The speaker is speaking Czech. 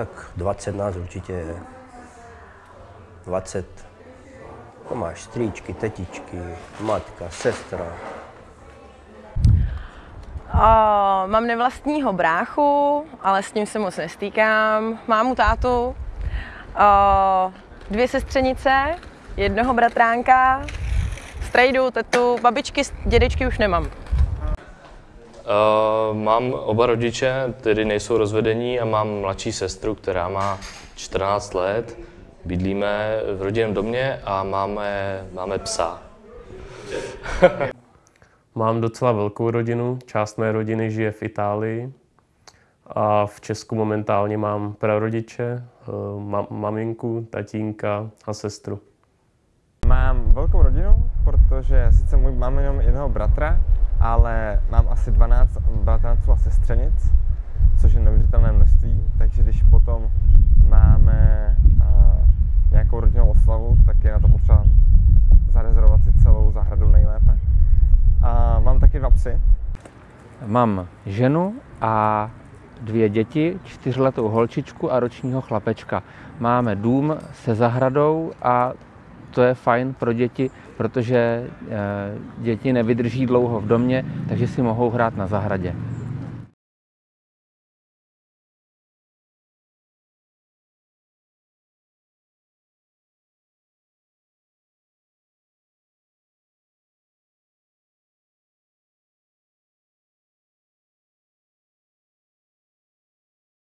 tak 20 nás určitě je. 20. To máš strýčky, tetičky, matka, sestra. O, mám nevlastního bráchu, ale s ním se moc nestýkám. Mámu tátu, o, dvě sestřenice, jednoho bratránka, strejdu, tetu, babičky, dědečky už nemám. Uh, mám oba rodiče, tedy nejsou rozvedení a mám mladší sestru, která má 14 let. Bydlíme v rodinném domě a máme, máme psa. Mám docela velkou rodinu, část mé rodiny žije v Itálii a v Česku momentálně mám prarodiče, eh, ma- maminku, tatínka a sestru. Mám velkou rodinu, protože sice můj mám jenom jednoho bratra, ale mám asi 12 bratranců a sestřenic, což je neuvěřitelné množství, takže když potom máme uh, nějakou rodinnou oslavu, tak je na to potřeba zarezervovat si celou zahradu nejlépe. A mám taky dva psy. Mám ženu a dvě děti, čtyřletou holčičku a ročního chlapečka. Máme dům se zahradou a to je fajn pro děti, protože děti nevydrží dlouho v domě, takže si mohou hrát na zahradě.